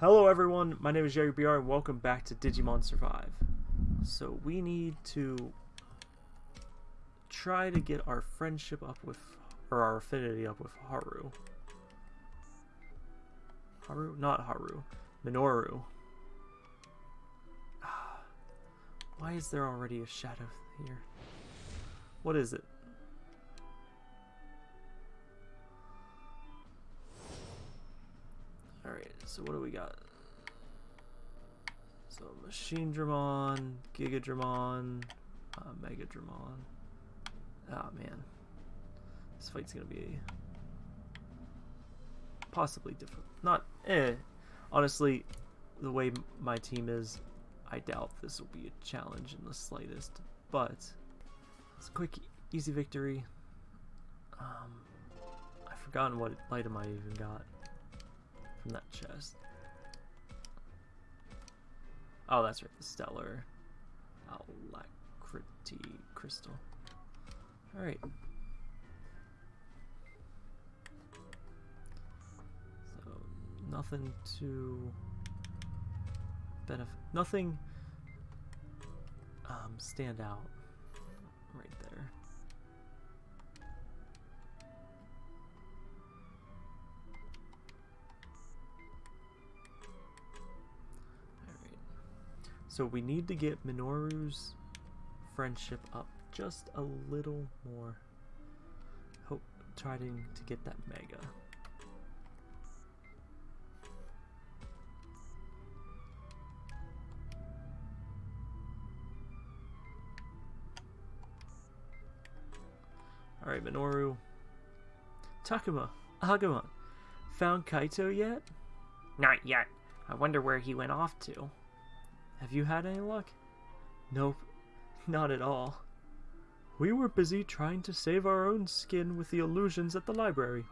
Hello everyone, my name is Jerry BR and welcome back to Digimon Survive. So we need to try to get our friendship up with, or our affinity up with Haru. Haru? Not Haru. Minoru. Ah, why is there already a shadow here? What is it? Alright, so what do we got? So Machinedramon, Giga Dramon, uh, Megadramon. Ah oh, man. This fight's gonna be possibly difficult. Not eh. Honestly, the way my team is, I doubt this will be a challenge in the slightest. But it's a quick, easy victory. Um, I've forgotten what item I even got from that chest. Oh, that's right, the Stellar Alacrity Crystal. Alright. So, nothing to benefit, nothing um, stand out So we need to get Minoru's friendship up just a little more. Hope trying to get that mega. Alright, Minoru. Takuma, Agumon, found Kaito yet? Not yet. I wonder where he went off to. Have you had any luck? Nope, not at all. We were busy trying to save our own skin with the illusions at the library.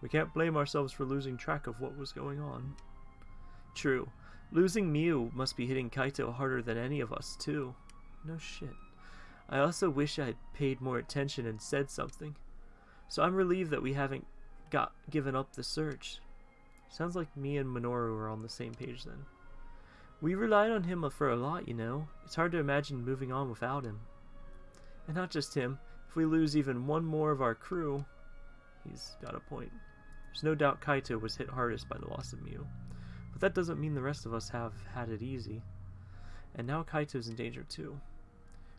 We can't blame ourselves for losing track of what was going on. True, losing Miu must be hitting Kaito harder than any of us, too. No shit. I also wish I had paid more attention and said something. So I'm relieved that we haven't got given up the search. Sounds like me and Minoru are on the same page then. We relied on him for a lot, you know. It's hard to imagine moving on without him. And not just him. If we lose even one more of our crew, he's got a point. There's no doubt Kaito was hit hardest by the loss of Miu. But that doesn't mean the rest of us have had it easy. And now Kaito's in danger too.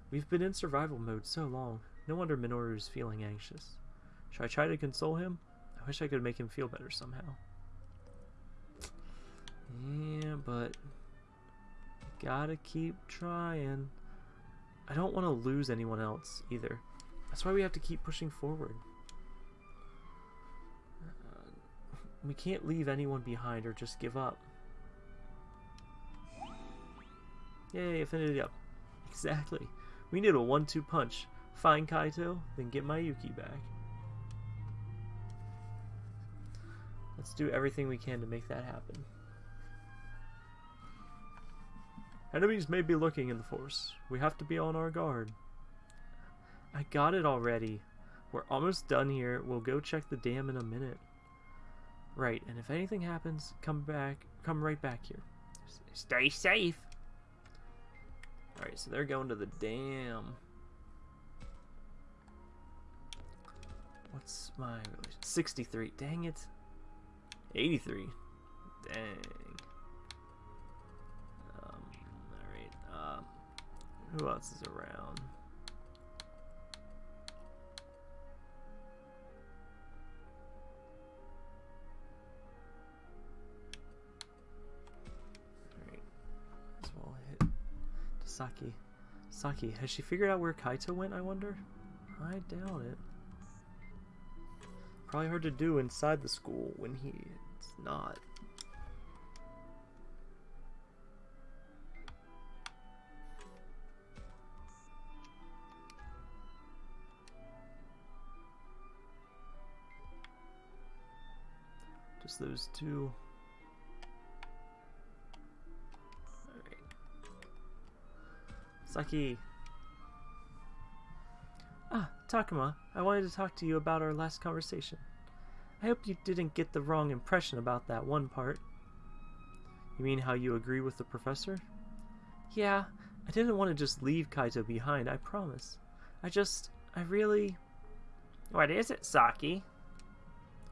We've been in survival mode so long, no wonder Minoru's feeling anxious. Should I try to console him? I wish I could make him feel better somehow. Yeah, but Gotta keep trying. I don't want to lose anyone else either. That's why we have to keep pushing forward. Uh, we can't leave anyone behind or just give up. Yay, affinity up. Exactly. We need a one-two punch. Find Kaito, then get Mayuki back. Let's do everything we can to make that happen. Enemies may be looking in the force. We have to be on our guard. I got it already. We're almost done here. We'll go check the dam in a minute. Right, and if anything happens, come back, come right back here. Stay safe. Alright, so they're going to the dam. What's my 63. Dang it. 83. Dang. Who else is around? Alright. As well hit Saki. Saki, has she figured out where Kaito went, I wonder? I doubt it. Probably hard to do inside the school when he's not. Just those two. Alright. Saki. Ah, Takuma, I wanted to talk to you about our last conversation. I hope you didn't get the wrong impression about that one part. You mean how you agree with the professor? Yeah, I didn't want to just leave Kaito behind, I promise. I just, I really... What is it, Saki?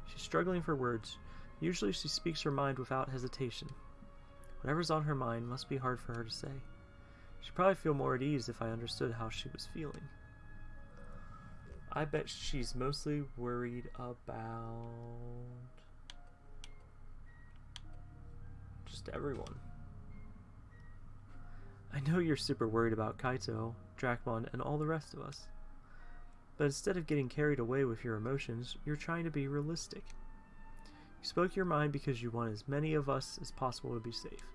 She's struggling for words. Usually she speaks her mind without hesitation. Whatever's on her mind must be hard for her to say. She'd probably feel more at ease if I understood how she was feeling. I bet she's mostly worried about just everyone. I know you're super worried about Kaito, Dracmon, and all the rest of us. But instead of getting carried away with your emotions, you're trying to be realistic. You spoke your mind because you want as many of us as possible to be safe.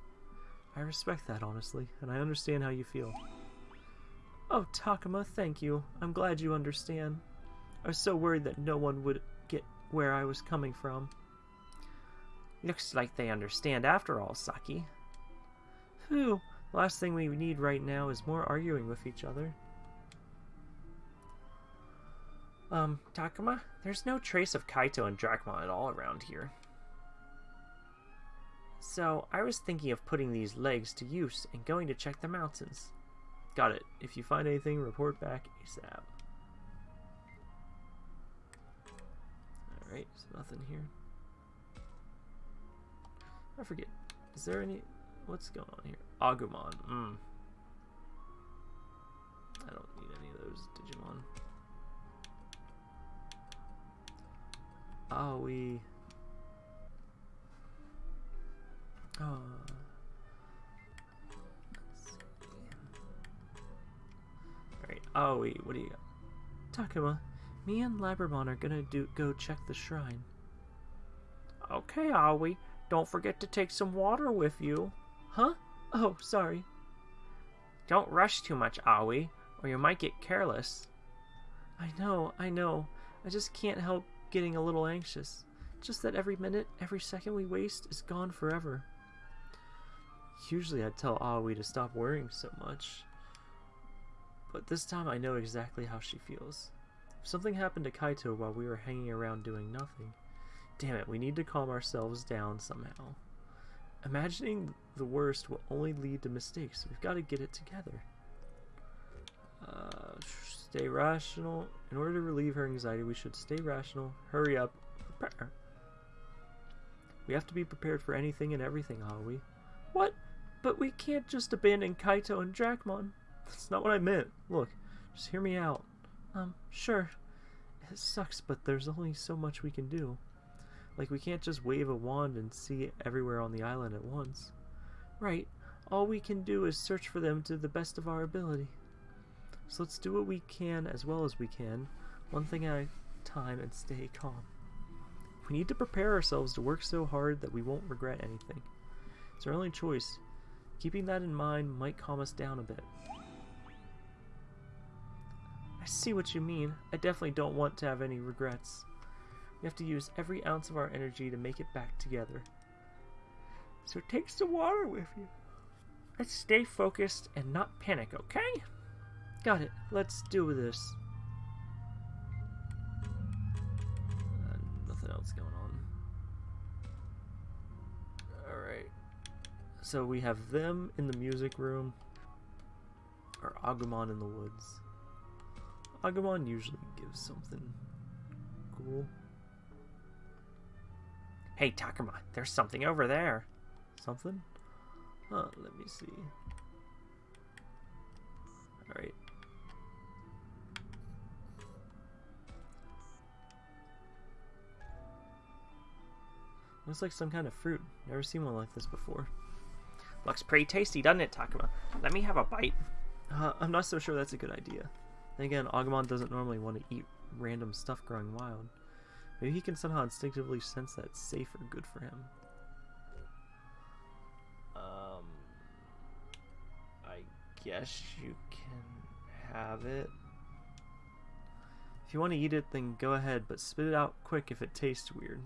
I respect that, honestly, and I understand how you feel. Oh, Takuma, thank you. I'm glad you understand. I was so worried that no one would get where I was coming from. Looks like they understand after all, Saki. Whew. Last thing we need right now is more arguing with each other. Um, Takuma, there's no trace of Kaito and Dracmon at all around here. So, I was thinking of putting these legs to use and going to check the mountains. Got it. If you find anything, report back ASAP. Alright, there's nothing here. I forget. Is there any... What's going on here? Agumon. Mm. I don't need any of those Digimon. Oh, we... Oh. Alright, oh wait, what do you got? Takuma, me and Labramon are gonna do go check the shrine. Okay, Aoi. Don't forget to take some water with you. Huh? Oh, sorry. Don't rush too much, Aoi, or you might get careless. I know, I know. I just can't help getting a little anxious. Just that every minute, every second we waste is gone forever. Usually I'd tell Aoi to stop worrying so much. But this time I know exactly how she feels. If something happened to Kaito while we were hanging around doing nothing, damn it, we need to calm ourselves down somehow. Imagining the worst will only lead to mistakes. We've got to get it together. Uh, stay rational. In order to relieve her anxiety, we should stay rational, hurry up, prepare. We have to be prepared for anything and everything, Aoi. But we can't just abandon Kaito and Dracmon. That's not what I meant. Look, just hear me out. Um, sure. It sucks, but there's only so much we can do. Like, we can't just wave a wand and see everywhere on the island at once. Right. All we can do is search for them to the best of our ability. So let's do what we can as well as we can, one thing at a time, and stay calm. We need to prepare ourselves to work so hard that we won't regret anything. It's our only choice. Keeping that in mind might calm us down a bit. I see what you mean. I definitely don't want to have any regrets. We have to use every ounce of our energy to make it back together. So take some water with you. Let's stay focused and not panic, okay? Got it. Let's do this. Uh, nothing else going on. So we have them in the music room. Or Agumon in the woods. Agumon usually gives something cool. Hey, Takuma, there's something over there. Something? Huh, let me see. Alright. Looks like some kind of fruit. Never seen one like this before. Looks pretty tasty, doesn't it, Takuma? Let me have a bite. Uh, I'm not so sure that's a good idea. Then again, Agumon doesn't normally want to eat random stuff growing wild. Maybe he can somehow instinctively sense that it's safe or good for him. Um, I guess you can have it. If you want to eat it, then go ahead, but spit it out quick if it tastes weird.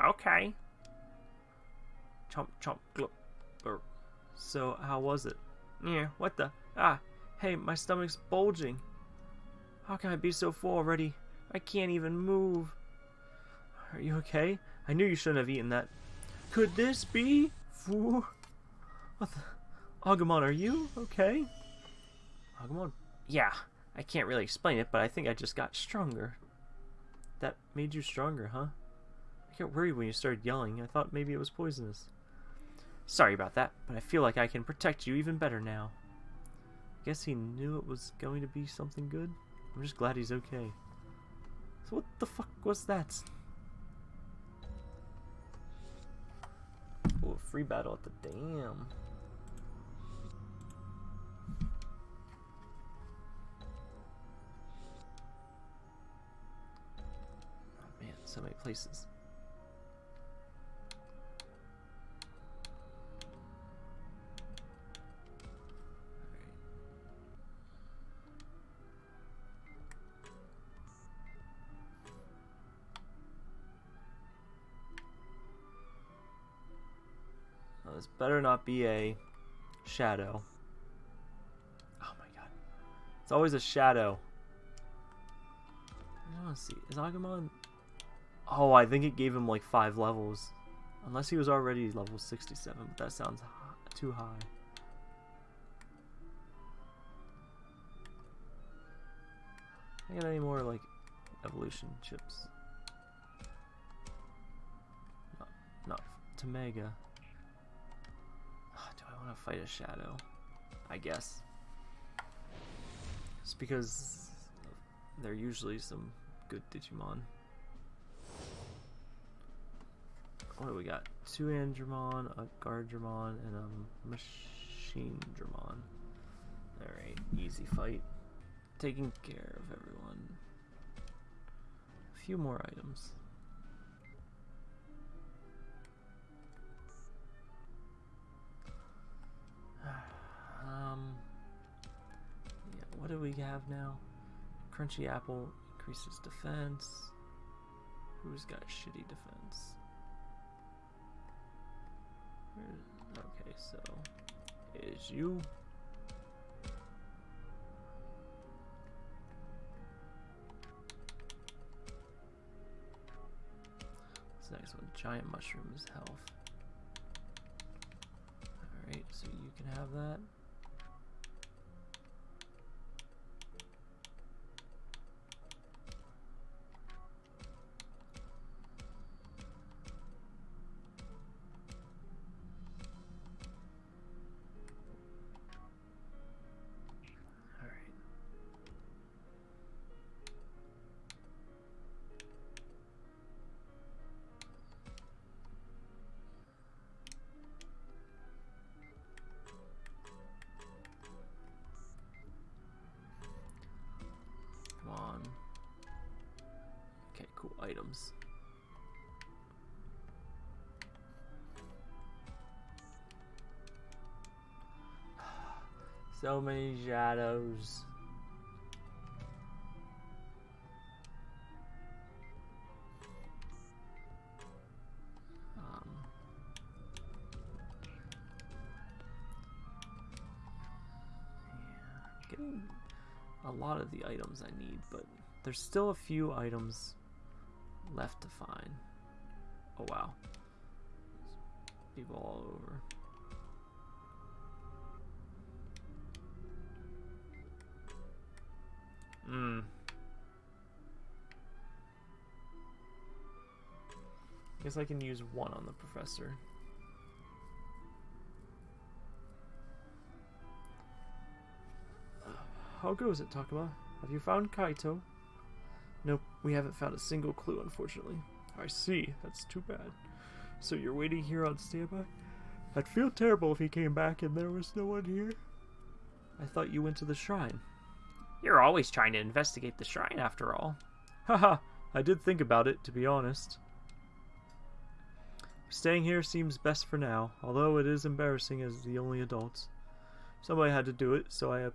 Okay. Chomp, chomp, glop. Or, so, how was it? Yeah, what the? Ah, hey, my stomach's bulging. How can I be so full already? I can't even move. Are you okay? I knew you shouldn't have eaten that. Could this be? Foo. What the? Agumon, are you okay? Agumon? Yeah, I can't really explain it, but I think I just got stronger. That made you stronger, huh? I got worried when you started yelling. I thought maybe it was poisonous. Sorry about that, but I feel like I can protect you even better now. I guess he knew it was going to be something good. I'm just glad he's okay. So what the fuck was that? Oh, free battle at the dam. Oh man, so many places. This better not be a shadow. Oh my god. It's always a shadow. I want to see. Is Agumon... Oh, I think it gave him like five levels. Unless he was already level 67, but that sounds too high. I got any more like evolution chips? Not, not to Mega want to fight a shadow, I guess. Just because they're usually some good Digimon. What do we got? Two Andromon, a Guardromon, and a Machine Dramon. Alright, easy fight. Taking care of everyone. A few more items. Um, yeah, what do we have now? Crunchy Apple increases defense. Who's got shitty defense? Okay, so is you. This next one, giant mushrooms health. So you can have that. Items. so many shadows. Um, getting a lot of the items I need, but there's still a few items left to find. Oh wow. people all over. Hmm. I Guess I can use one on the professor. How goes it, Takuma? Have you found Kaito? Nope, we haven't found a single clue, unfortunately. I see. That's too bad. So you're waiting here on standby? I'd feel terrible if he came back and there was no one here. I thought you went to the shrine. You're always trying to investigate the shrine, after all. Haha, I did think about it, to be honest. Staying here seems best for now, although it is embarrassing as the only adults. Somebody had to do it, so I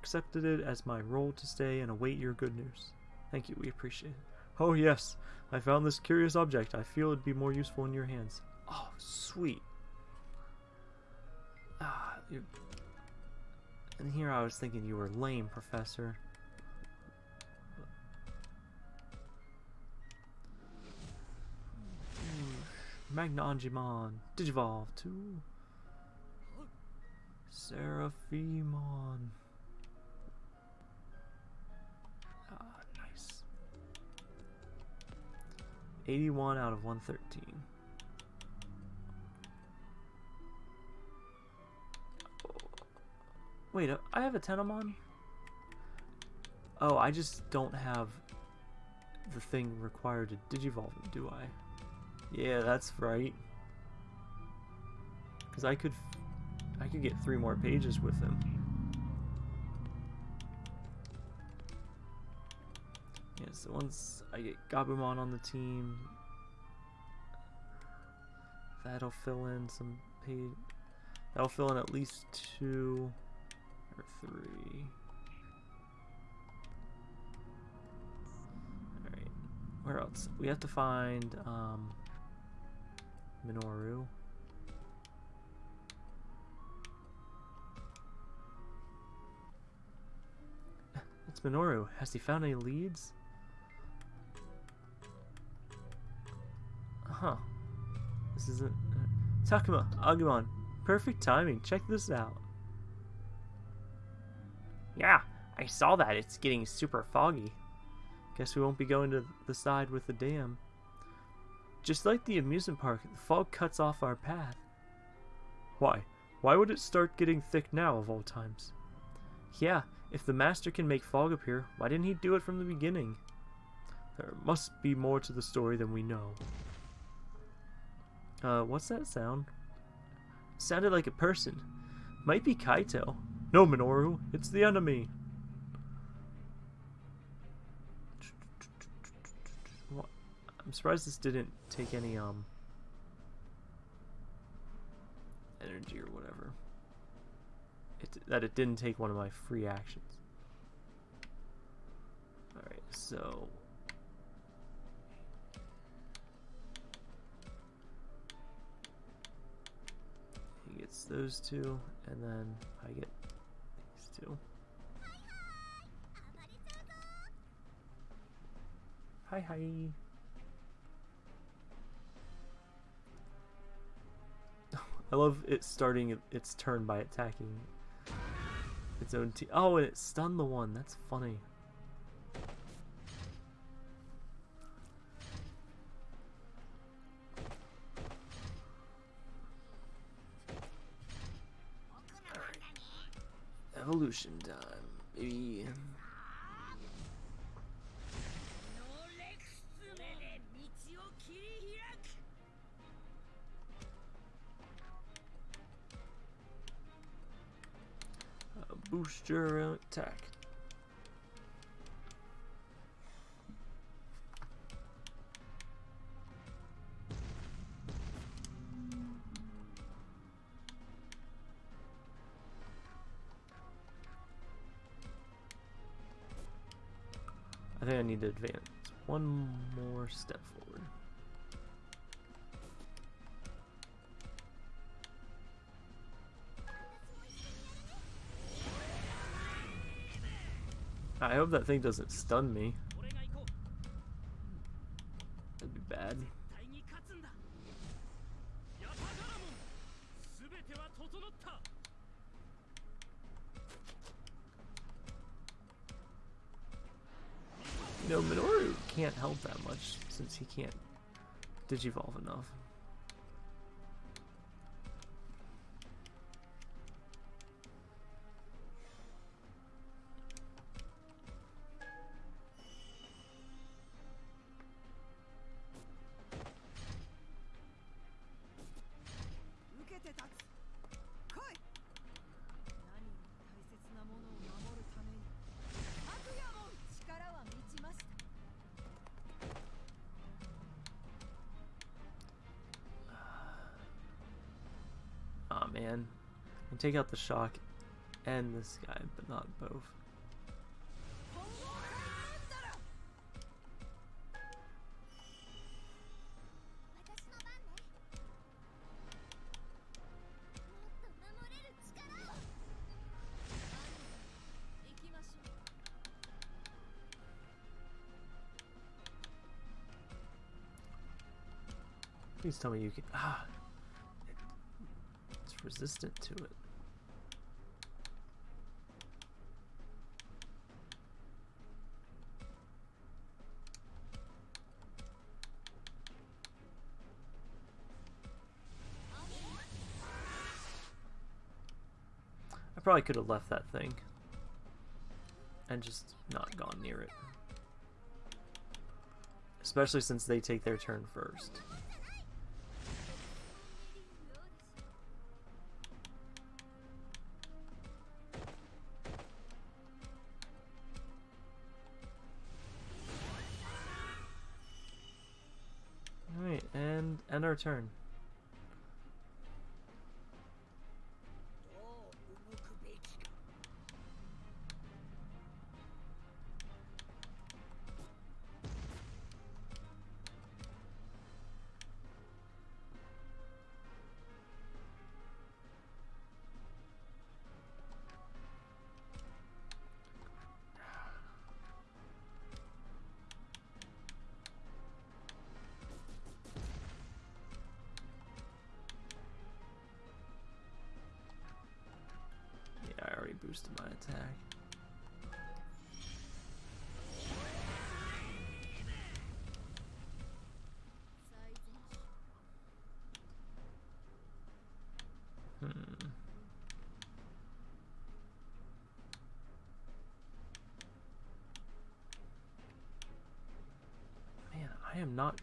accepted it as my role to stay and await your good news. Thank you, we appreciate it. Oh yes, I found this curious object. I feel it'd be more useful in your hands. Oh, sweet. Ah, you... And here I was thinking you were lame, Professor. Magna Digivolve 2. Seraphimon. 81 out of 113. Wait, uh, I have a Tenomon? Oh, I just don't have the thing required to digivolve him, do I? Yeah, that's right. Because I could, I could get three more pages with him. So once I get Gabumon on the team, that'll fill in some. That'll fill in at least two or three. Alright. Where else? We have to find um Minoru. It's Minoru. Has he found any leads? Huh. This isn't... Uh, Takuma, Agumon, perfect timing. Check this out. Yeah, I saw that. It's getting super foggy. Guess we won't be going to the side with the dam. Just like the amusement park, the fog cuts off our path. Why? Why would it start getting thick now, of all times? Yeah, if the master can make fog appear, why didn't he do it from the beginning? There must be more to the story than we know. Uh, what's that sound? Sounded like a person. Might be Kaito. No, Minoru, it's the enemy. I'm surprised this didn't take any, um, energy or whatever. It, that it didn't take one of my free actions. Alright, so... gets those two, and then I get these two. Hi hi! I love it starting its turn by attacking its own team. Oh, and it stunned the one. That's funny. Evolution time, maybe. boost your attack. Need to advance one more step forward. I hope that thing doesn't stun me. Since he can't digivolve enough. Take out the shock and this guy, but not both. Please tell me you can. Ah! It's resistant to it. Probably could have left that thing. And just not gone near it. Especially since they take their turn first. Alright, and end our turn. I am not.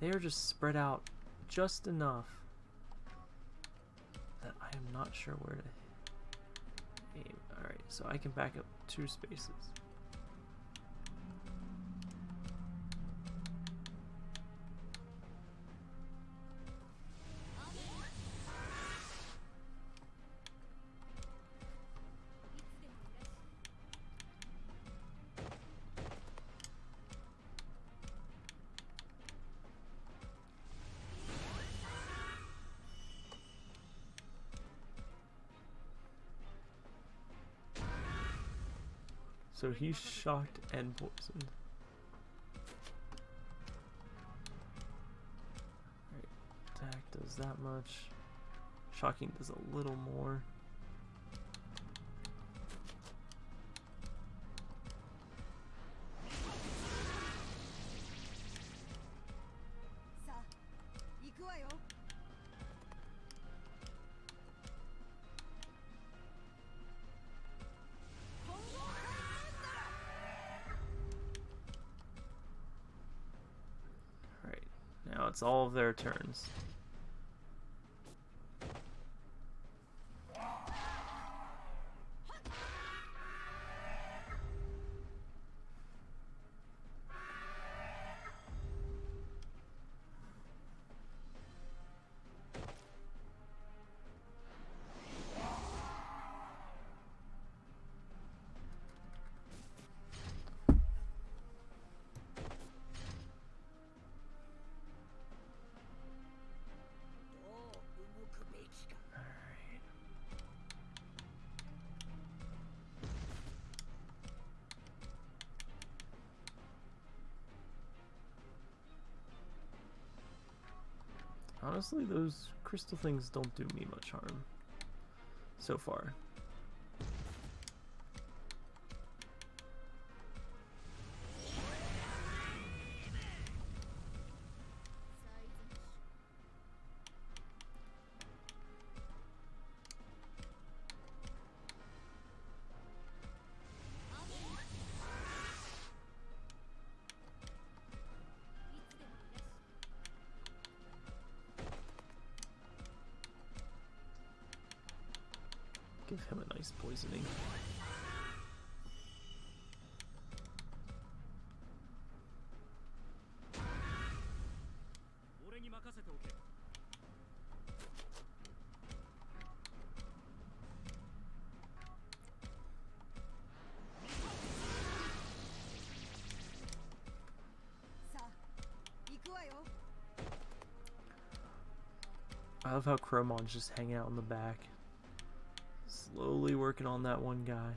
They are just spread out just enough that I am not sure where to aim. Alright, so I can back up two spaces. So he's shocked and poisoned. Right, attack does that much. Shocking does a little more. All of their turns. Honestly, those crystal things don't do me much harm. So far. Love how Chromon's just hanging out in the back. Slowly working on that one guy.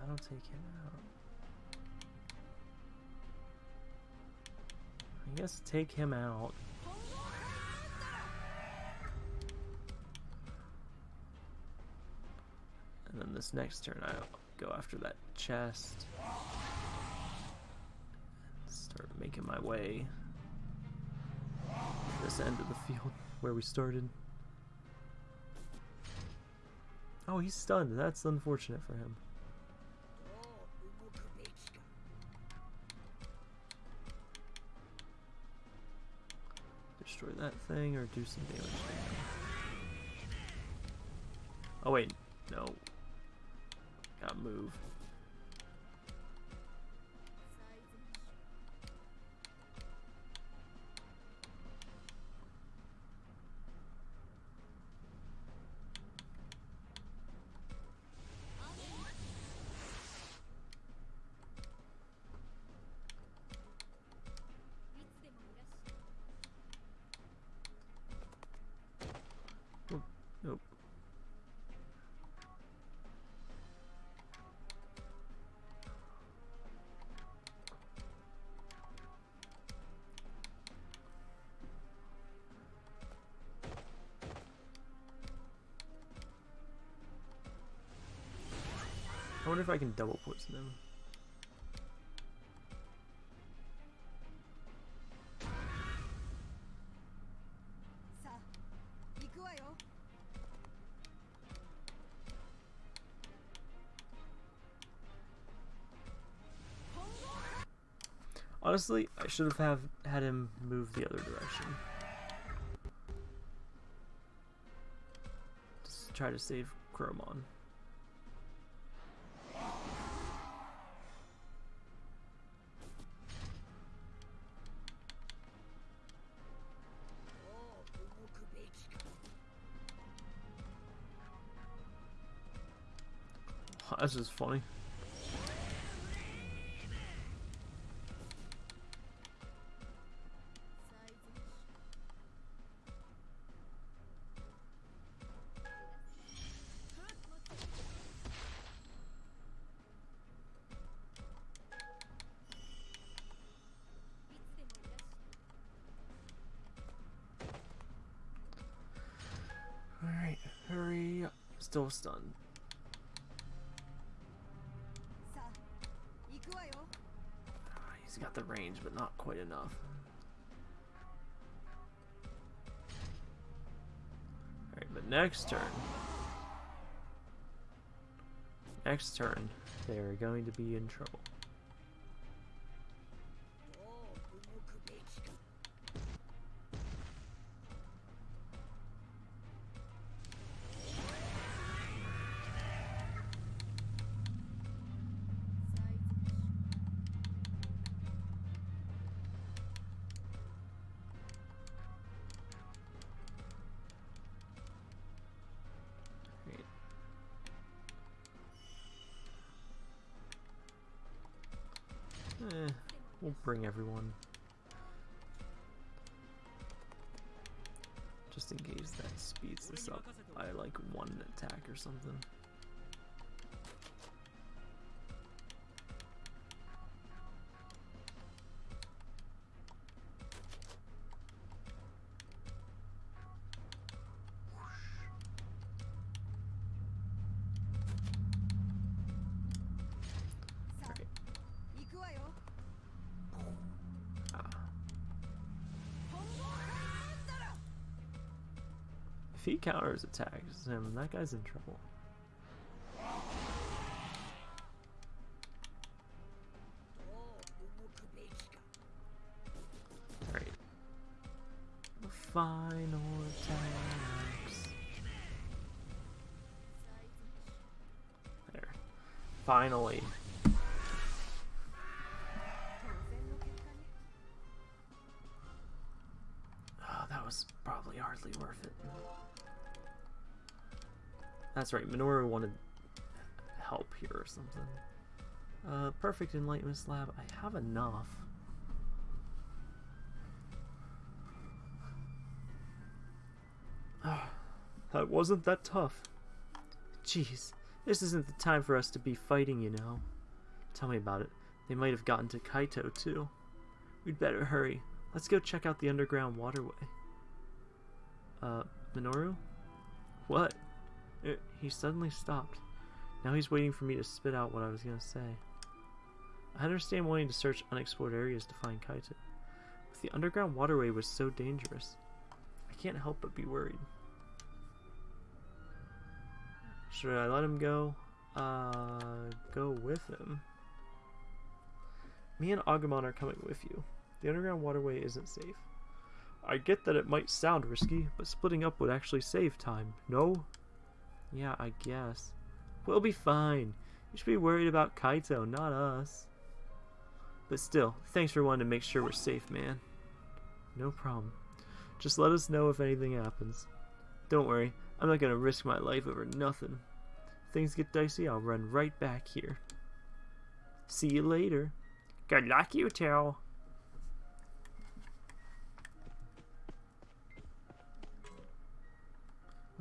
That'll take him out. I guess take him out. And then this next turn I'll go after that chest. Start making my way this end of the field where we started. Oh, he's stunned. That's unfortunate for him. Destroy that thing or do some damage. Oh wait, no. Gotta move. If I can double poison them. Honestly, I should have have had him move the other direction. Just try to save Chromon. That's just funny. Alright, hurry up. Still stunned. The range, but not quite enough. Alright, but next turn. Next turn, they're going to be in trouble. Bring everyone. If he counters attacks him, that guy's in trouble. Alright. The final attacks. There. Finally. Right, Minoru wanted help here or something. Uh, perfect enlightenment slab. I have enough. That wasn't that tough. Jeez, this isn't the time for us to be fighting, you know. Tell me about it. They might have gotten to Kaito, too. We'd better hurry. Let's go check out the underground waterway. Uh, Minoru? What? Uh, he suddenly stopped. Now he's waiting for me to spit out what I was gonna say. I understand wanting to search unexplored areas to find Kaito. But the underground waterway was so dangerous. I can't help but be worried. Should I let him go? Uh, go with him. Me and Agumon are coming with you. The underground waterway isn't safe. I get that it might sound risky, but splitting up would actually save time, no? Yeah, I guess. We'll be fine. You should be worried about Kaito, not us. But still, thanks for wanting to make sure we're safe, man. No problem. Just let us know if anything happens. Don't worry, I'm not gonna risk my life over nothing. If things get dicey, I'll run right back here. See you later. Good luck, you two.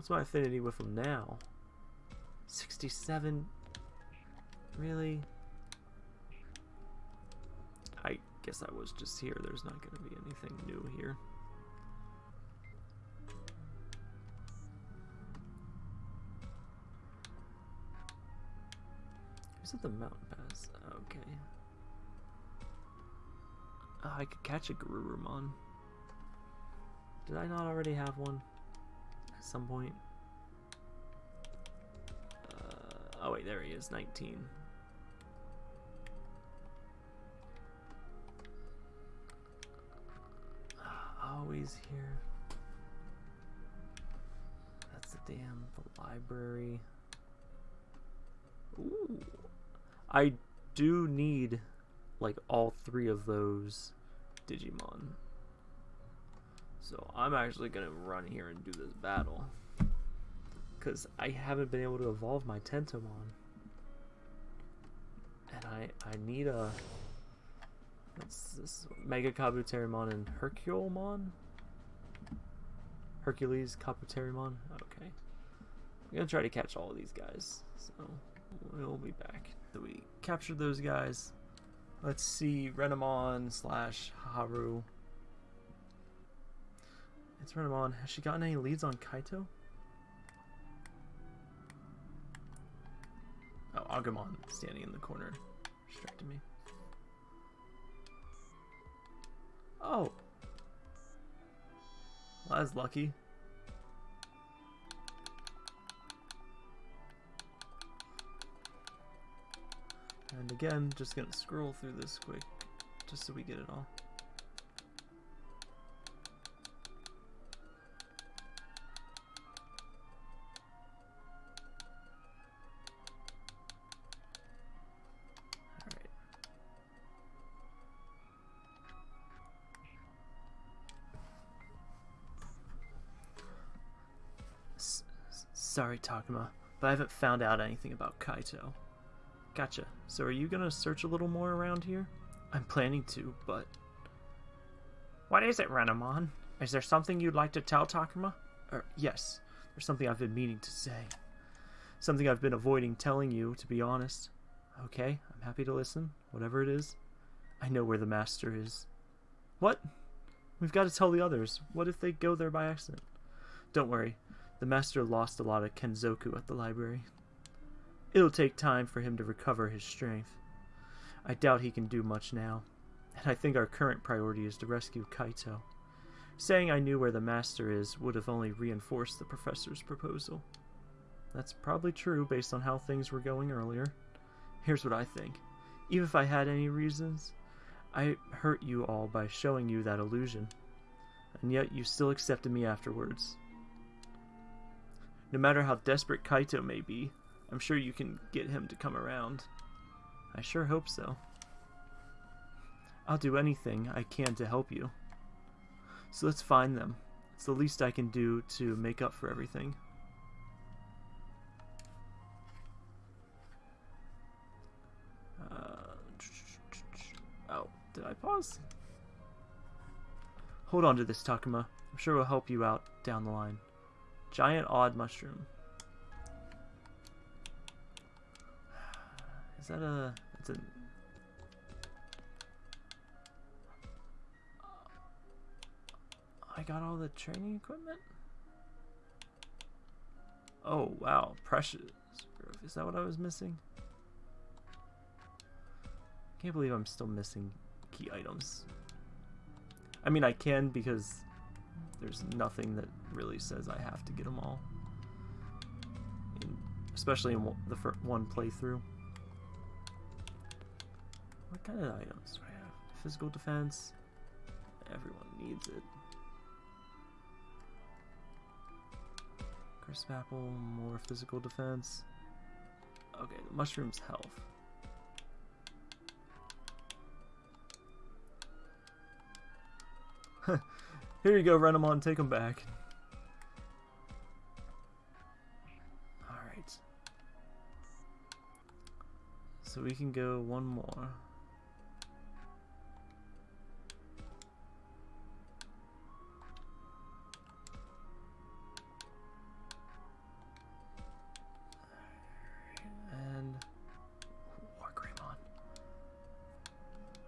What's my affinity with him now? 67. Really? I guess I was just here. There's not going to be anything new here. Who's at the mountain pass? Okay. Oh, I could catch a Garurumon. Did I not already have one? At some point? Uh, oh wait, there he is, 19. Always here. That's the damn the library. Ooh. I do need like all three of those Digimon. So I'm actually gonna run here and do this battle. Cause I haven't been able to evolve my Tentomon. And I I need a what's this Mega Kabuterimon and Herculemon? Hercules Kabuterimon? Okay. I'm gonna try to catch all of these guys. So we'll be back. So we captured those guys. Let's see, Renamon slash Haru. It's Renamon. Has she gotten any leads on Kaito? Oh, Agumon standing in the corner. Distracted me. Oh! Well, that's lucky. And again, just gonna scroll through this quick, just so we get it all. Sorry, Takuma, but I haven't found out anything about Kaito. Gotcha. So are you gonna search a little more around here? I'm planning to, but... What is it, Renamon? Is there something you'd like to tell Takuma? Er, yes, there's something I've been meaning to say. Something I've been avoiding telling you, to be honest. Okay, I'm happy to listen, whatever it is. I know where the master is. What? We've got to tell the others. What if they go there by accident? Don't worry, the master lost a lot of Kenzoku at the library. It'll take time for him to recover his strength. I doubt he can do much now, and I think our current priority is to rescue Kaito. Saying I knew where the master is would have only reinforced the professor's proposal. That's probably true based on how things were going earlier. Here's what I think. Even if I had any reasons, I hurt you all by showing you that illusion. And yet you still accepted me afterwards. No matter how desperate Kaito may be, I'm sure you can get him to come around. I sure hope so. I'll do anything I can to help you. So let's find them. It's the least I can do to make up for everything. Uh, oh, did I pause? Hold on to this, Takuma. I'm sure we'll help you out down the line. Giant odd mushroom. Is that a... It's a... I got all the training equipment? Oh, wow. Precious. Is that what I was missing? Can't believe I'm still missing key items. I mean, I can because there's nothing that really says I have to get them all in especially in the first one playthrough. What kind of items do I have? Physical defense. Everyone needs it. Crisp apple, more physical defense. Okay, the mushroom's health. Here you go, Renamon, take him back. Alright. So we can go one more. And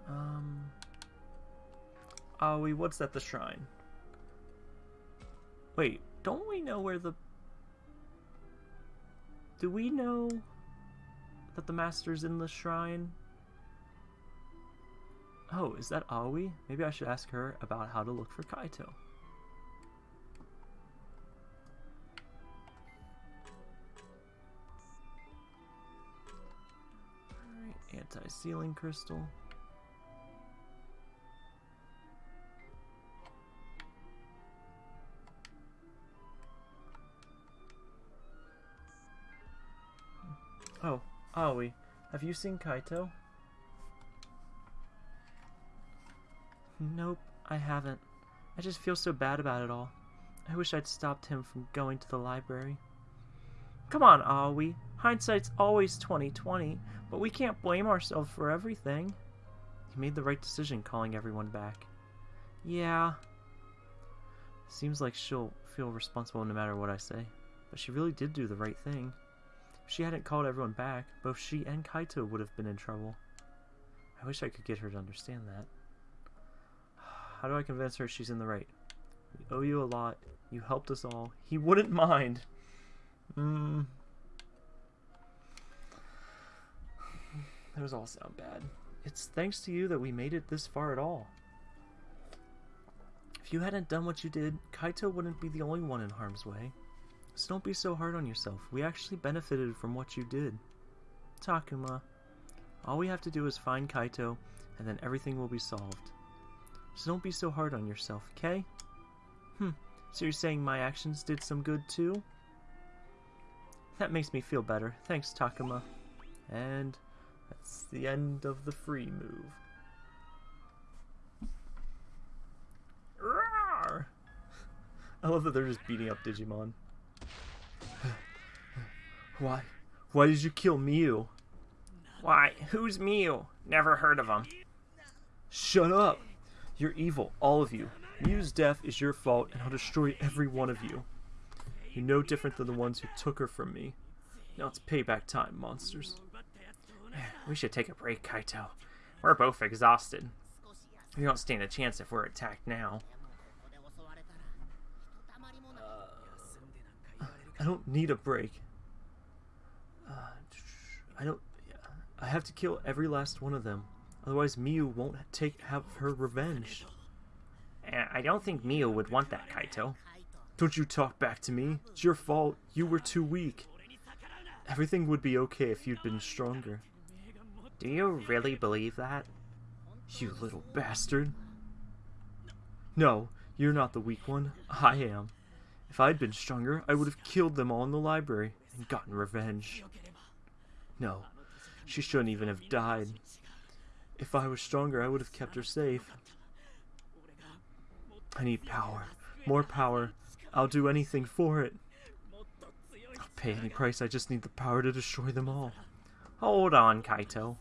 um? What's at the shrine? Wait, don't we know where the... Do we know that the master's in the shrine? Oh, is that Aoi? Maybe I should ask her about how to look for Kaito. Alright, anti-sealing crystal. Oh, Aoi, have you seen Kaito? Nope, I haven't. I just feel so bad about it all. I wish I'd stopped him from going to the library. Come on, Aoi. Hindsight's always 2020, but we can't blame ourselves for everything. He made the right decision calling everyone back. Yeah. Seems like she'll feel responsible no matter what I say, but she really did do the right thing. If she hadn't called everyone back, both she and Kaito would have been in trouble. I wish I could get her to understand that. How do I convince her she's in the right? We owe you a lot. You helped us all. He wouldn't mind. Hmm. Those all sound bad. It's thanks to you that we made it this far at all. If you hadn't done what you did, Kaito wouldn't be the only one in harm's way. So don't be so hard on yourself. We actually benefited from what you did. Takuma. All we have to do is find Kaito, and then everything will be solved. So don't be so hard on yourself, okay? Hmm, so you're saying my actions did some good too? That makes me feel better. Thanks, Takuma. And that's the end of the free move. Rawr! I love that they're just beating up Digimon. Why? Why did you kill Miu? Why, who's Miu? Never heard of him. Shut up! You're evil, all of you. Miu's death is your fault, and I'll destroy every one of you. You're no different than the ones who took her from me. Now it's payback time, monsters. We should take a break, Kaito. We're both exhausted. We don't stand a chance if we're attacked now. Uh, I don't need a break. Uh, I don't. I have to kill every last one of them. Otherwise, Miu won't take have her revenge. I don't think Miu would want that, Kaito. Don't you talk back to me. It's your fault. You were too weak. Everything would be okay if you'd been stronger. Do you really believe that? You little bastard. No, you're not the weak one. I am. If I'd been stronger, I would have killed them all in the library and gotten revenge. No, she shouldn't even have died. If I was stronger, I would have kept her safe. I need power. More power. I'll do anything for it. I'll pay any price, I just need the power to destroy them all. Hold on, Kaito.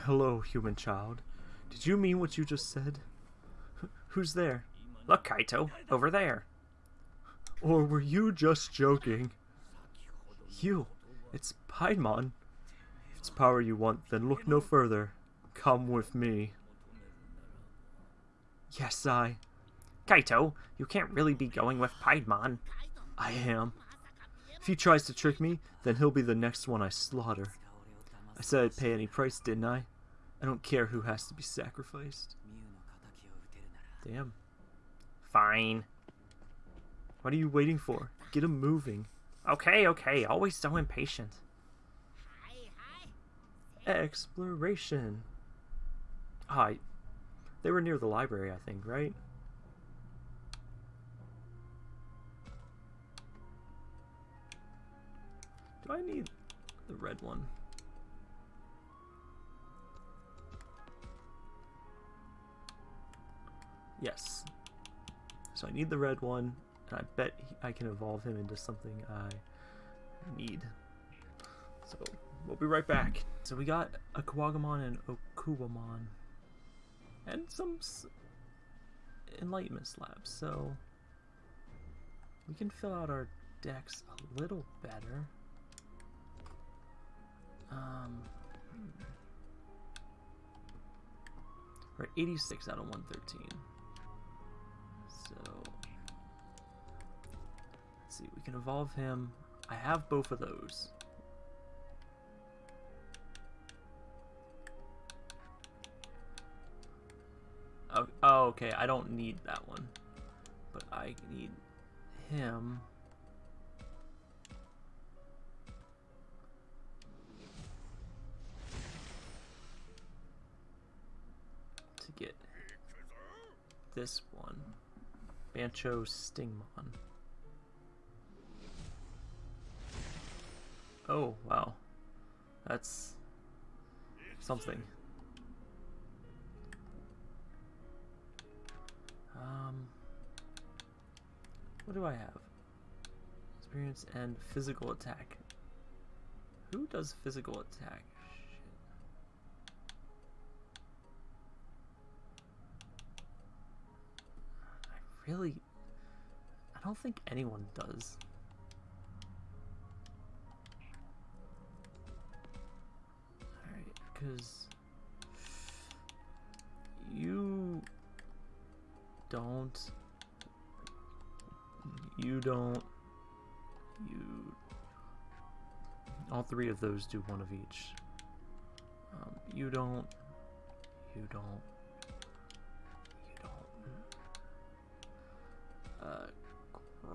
Hello, human child. Did you mean what you just said? Who's there? Look, Kaito, over there. Or were you just joking? You, it's Paimon. If it's power you want, then look no further. Come with me. Yes, I. Kaito, you can't really be going with Paimon. I am. If he tries to trick me, then he'll be the next one I slaughter. I said I'd pay any price, didn't I? I don't care who has to be sacrificed. Damn. Fine. What are you waiting for? Get him moving. Okay, okay, always so impatient. Hi, hi Exploration. Ah, hi. They were near the library, I think, right? Do I need the red one? Yes. So I need the red one, I bet I can evolve him into something I need. So we'll be right back. So we got a Kuwagamon and Okuwamon, and some Enlightenment slabs. So we can fill out our decks a little better. Um, hmm. we're at 86 out of 113. See, we can evolve him. I have both of those. Oh, oh, okay, I don't need that one. But I need him. To get this one. Bancho Stingmon. Oh, wow. That's something. Um, what do I have? Experience and physical attack. Who does physical attack? Shit. I really. I don't think anyone does. Because. You don't. You don't. You. All three of those do one of each. Um, you don't. You don't. You don't. Uh,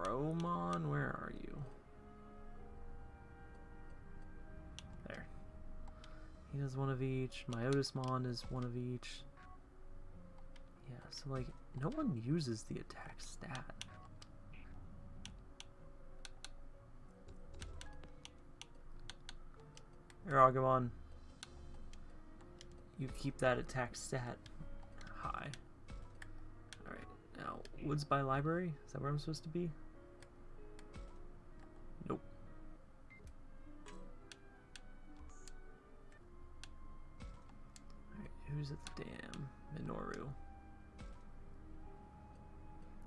Gromon, where are you? He does one of each. My Myotismon is one of each. Yeah, so like, no one uses the attack stat. Aragomon, you keep that attack stat high. Alright, now, Woods by Library? Is that where I'm supposed to be? Who's at the dam? Minoru.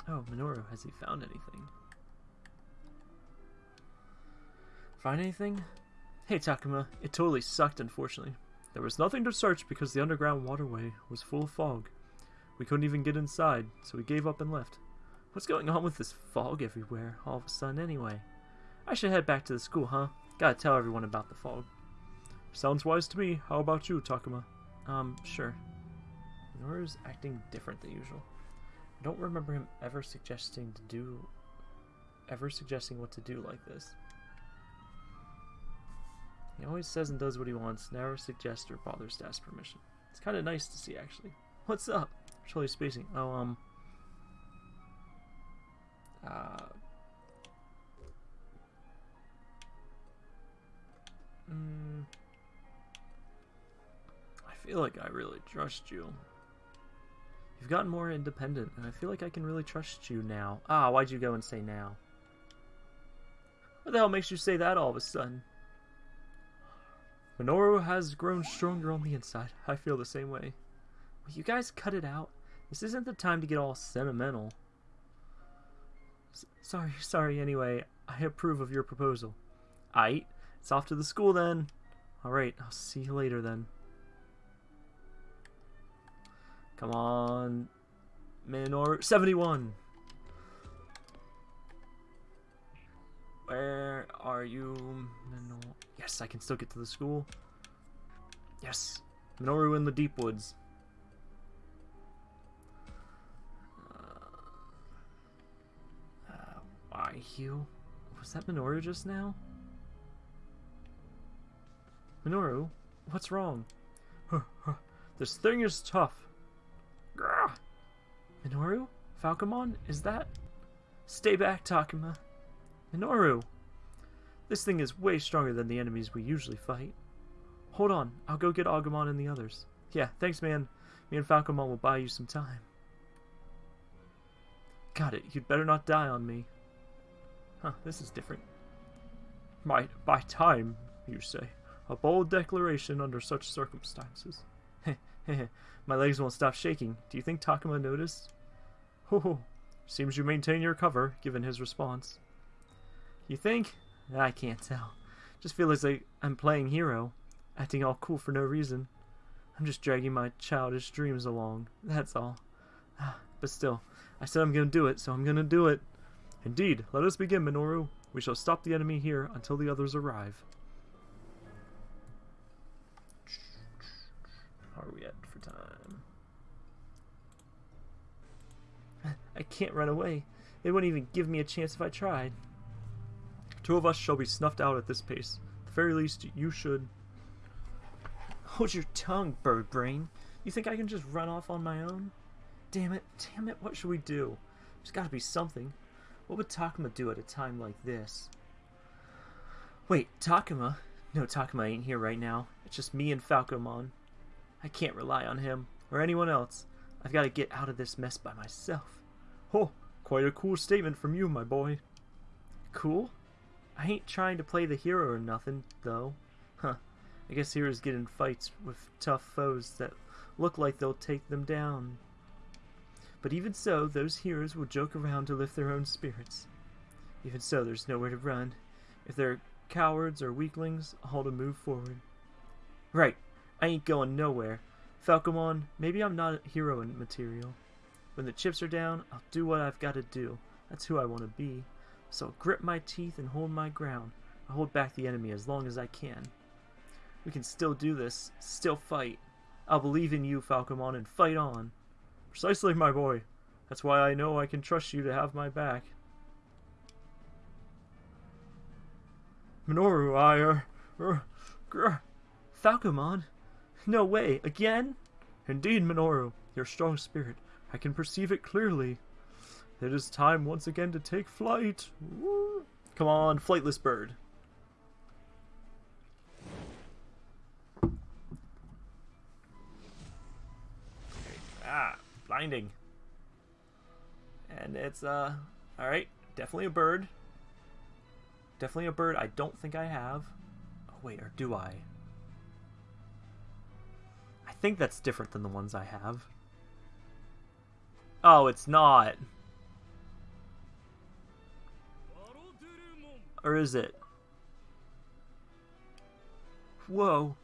Oh, Minoru, has he found anything? Find anything? Hey Takuma, it totally sucked unfortunately. There was nothing to search because the underground waterway was full of fog. We couldn't even get inside, so we gave up and left. What's going on with this fog everywhere all of a sudden anyway? I should head back to the school, huh? Gotta tell everyone about the fog. Sounds wise to me. How about you, Takuma? Um, sure. Minoru's acting different than usual. I don't remember him ever suggesting to do ever suggesting what to do like this. He always says and does what he wants, never suggests or bothers to ask permission. It's kind of nice to see, actually. What's up? Totally spacing. Oh, um. Uh. Mm, I feel like I really trust you. You've gotten more independent, and I feel like I can really trust you now. Ah, why'd you go and say now? What the hell makes you say that all of a sudden? Minoru has grown stronger on the inside. I feel the same way. Will you guys cut it out? This isn't the time to get all sentimental. S sorry, sorry anyway. I approve of your proposal. Aight, it's off to the school then. Alright, I'll see you later then. Come on. Minoru. 71! Where are you, Minoru? Yes, I can still get to the school. Yes. Minoru in the deep woods. Uh, uh, you? Was that Minoru just now? Minoru, what's wrong? this thing is tough. Grr. Minoru? Falcomon? Is that? Stay back, Takuma. Minoru! This thing is way stronger than the enemies we usually fight. Hold on, I'll go get Agumon and the others. Yeah, thanks, man. Me and Falcomon will buy you some time. Got it, you'd better not die on me. Huh, this is different. My, by time, you say. A bold declaration under such circumstances. My legs won't stop shaking. Do you think Takuma noticed? Ho ho. Seems you maintain your cover, given his response. You think? I can't tell. Just feels like I'm playing hero, acting all cool for no reason. I'm just dragging my childish dreams along, that's all. Ah, but still, I said I'm gonna do it, so I'm gonna do it. Indeed, let us begin, Minoru. We shall stop the enemy here until the others arrive. I can't run away. They wouldn't even give me a chance if I tried. Two of us shall be snuffed out at this pace. At the very least, you should... Hold your tongue, bird brain. You think I can just run off on my own? Damn it, damn it, what should we do? There's gotta be something. What would Takuma do at a time like this? Wait, Takuma? No, Takuma ain't here right now. It's just me and Falcomon. I can't rely on him, or anyone else. I've got to get out of this mess by myself. Oh, quite a cool statement from you, my boy. Cool? I ain't trying to play the hero or nothing, though. Huh. I guess heroes get in fights with tough foes that look like they'll take them down. But even so, those heroes will joke around to lift their own spirits. Even so, there's nowhere to run. If they're cowards or weaklings, all to move forward. Right, I ain't going nowhere. Falcomon, maybe I'm not hero material. When the chips are down, I'll do what I've got to do. That's who I want to be. So I'll grip my teeth and hold my ground. I'll hold back the enemy as long as I can. We can still do this, still fight. I'll believe in you, Falcomon, and fight on. Precisely, my boy. That's why I know I can trust you to have my back. Minoru, I, uh, uh, Falcomon? No way, again? Indeed, Minoru, your strong spirit. I can perceive it clearly. It is time once again to take flight. Woo. Come on, flightless bird. Ah, blinding. And it's, uh, alright, definitely a bird. Definitely a bird I don't think I have. Oh, wait, or do I? I think that's different than the ones I have. Oh, it's not. Or is it? Whoa.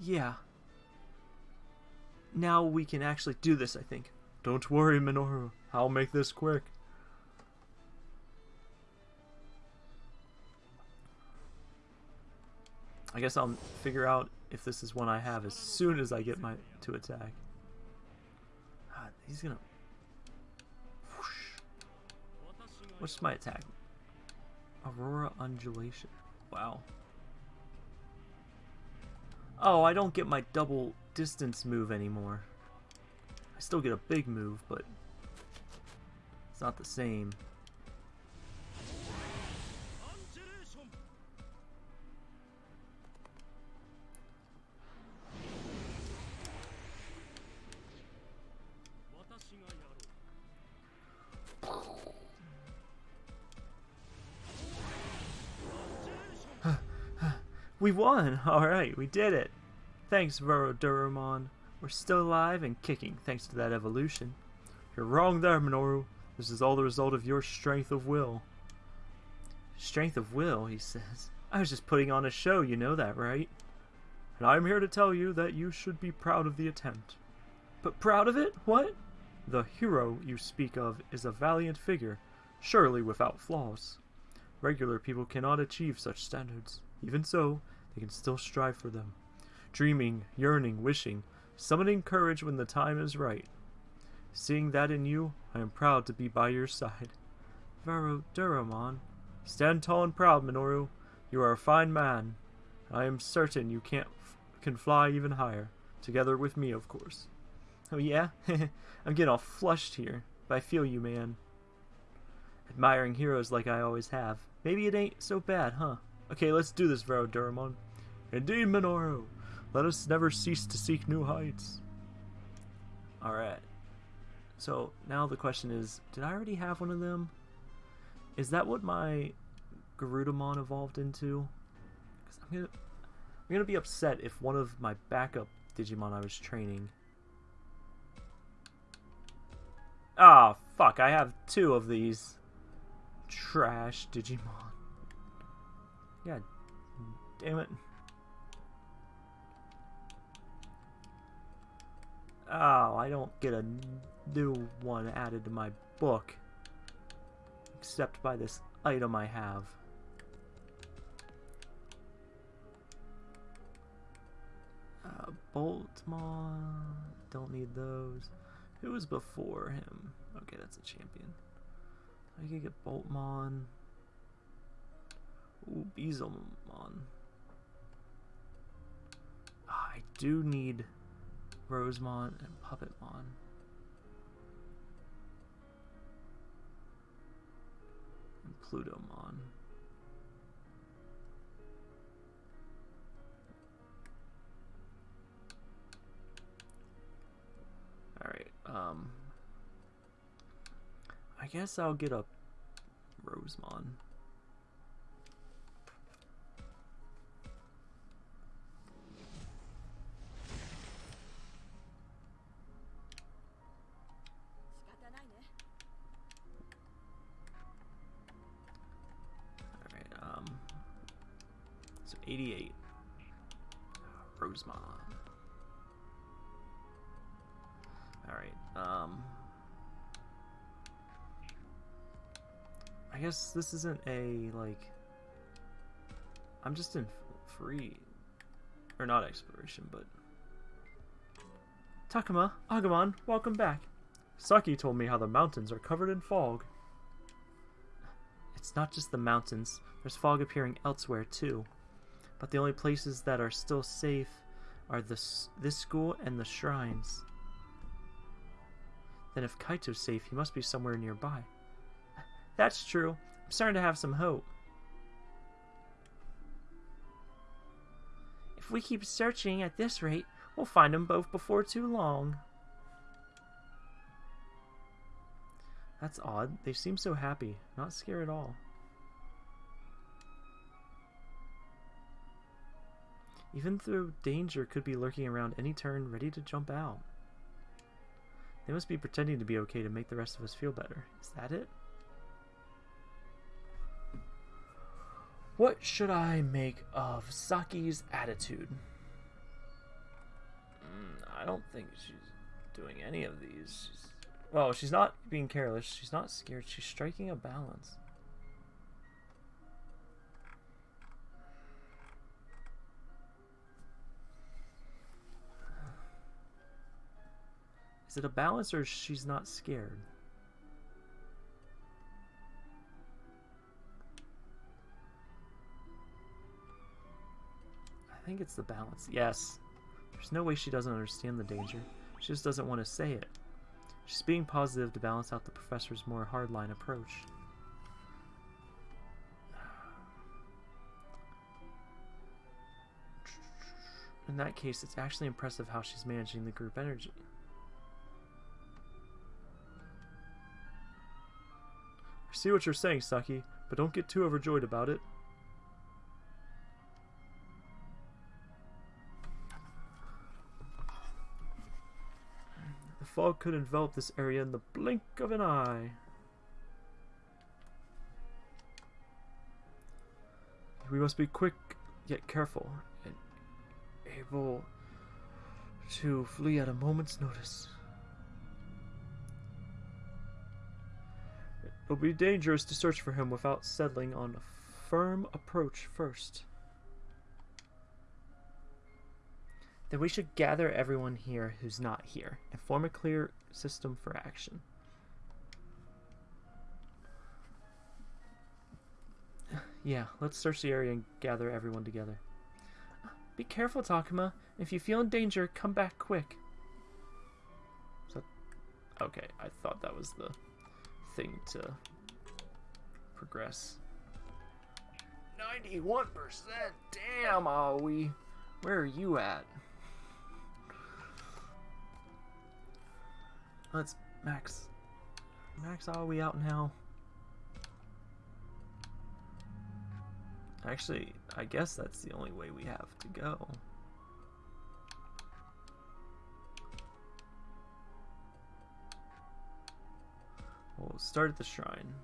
Yeah. Now we can actually do this, I think. Don't worry, Minoru. I'll make this quick. I guess I'll figure out if this is one I have as soon as I get my to attack. God, he's gonna. What's my attack? Aurora Undulation. Wow. Oh, I don't get my double distance move anymore. I still get a big move, but it's not the same. We won! Alright, we did it! Thanks, Valdurmon. We're still alive and kicking thanks to that evolution. You're wrong there, Minoru. This is all the result of your strength of will. Strength of will, he says. I was just putting on a show, you know that, right? And I'm here to tell you that you should be proud of the attempt. But proud of it? What? The hero you speak of is a valiant figure, surely without flaws. Regular people cannot achieve such standards. Even so, they can still strive for them. Dreaming, yearning, wishing, summoning courage when the time is right. Seeing that in you, I am proud to be by your side. Vero Duromon. Stand tall and proud, Minoru. You are a fine man. I am certain you can't can fly even higher. Together with me, of course. Oh yeah? I'm getting all flushed here. But I feel you, man. Admiring heroes like I always have. Maybe it ain't so bad, huh? Okay, let's do this, Valdurmon. Indeed, Minoru. Let us never cease to seek new heights. Alright. So, now the question is, did I already have one of them? Is that what my Garudamon evolved into? Because I'm gonna, I'm gonna be upset if one of my backup Digimon I was training. Ah, oh, fuck! I have two of these trash Digimon. Yeah, damn it. Oh, I don't get a new one added to my book. Except by this item I have. Uh, Boltmon. Don't need those. Who was before him? Okay, that's a champion. I could get Boltmon. Ooh, Beelzemon. Ah, I do need Rosemon and Puppetmon. And Plutomon. Alright, um... I guess I'll get a Rosemon. 88. Rosemon. Alright, um... I guess this isn't a, like... I'm just in free... Or not exploration, but... Takuma, Agumon, welcome back. Saki told me how the mountains are covered in fog. It's not just the mountains. There's fog appearing elsewhere, too. But the only places that are still safe are this, this school and the shrines. Then if Kaito's safe, he must be somewhere nearby. That's true. I'm starting to have some hope. If we keep searching at this rate, we'll find them both before too long. That's odd. They seem so happy. Not scared at all. Even though danger could be lurking around any turn, ready to jump out. They must be pretending to be okay to make the rest of us feel better. Is that it? What should I make of Saki's attitude? Mm, I don't think she's doing any of these. She's, well, she's not being careless. She's not scared. She's striking a balance. Is it a balance or she's not scared? I think it's the balance. Yes. There's no way she doesn't understand the danger. She just doesn't want to say it. She's being positive to balance out the professor's more hardline approach. In that case, it's actually impressive how she's managing the group energy. See what you're saying, Saki, but don't get too overjoyed about it. The fog could envelop this area in the blink of an eye. We must be quick yet careful and able to flee at a moment's notice. It will be dangerous to search for him without settling on a firm approach first. Then we should gather everyone here who's not here and form a clear system for action. Yeah, let's search the area and gather everyone together. Be careful, Takuma. If you feel in danger, come back quick. So, okay, I thought that was the thing to progress. 91%! Damn, Aoi! Where are you at? Let's max. Max Aoi out now. Actually, I guess that's the only way we have to go. We'll start at the shrine.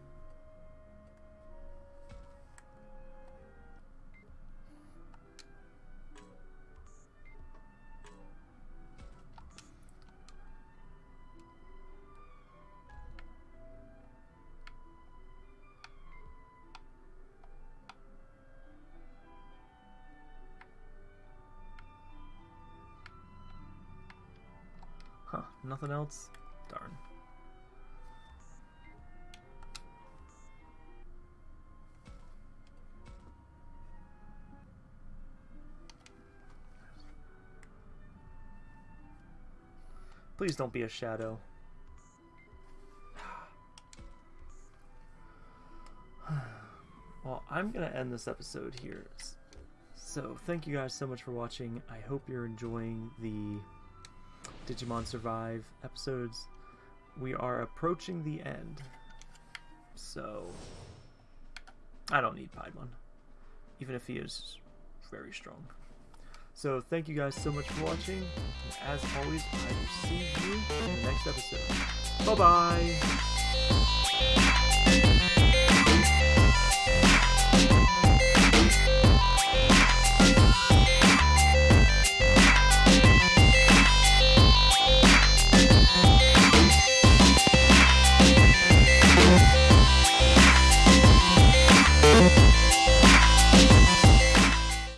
Huh, nothing else? Please don't be a shadow. well, I'm going to end this episode here. So, thank you guys so much for watching. I hope you're enjoying the Digimon Survive episodes. We are approaching the end. So, I don't need Piedmon. Even if he is very strong. So, thank you guys so much for watching. As always, I will see you in the next episode. Bye bye!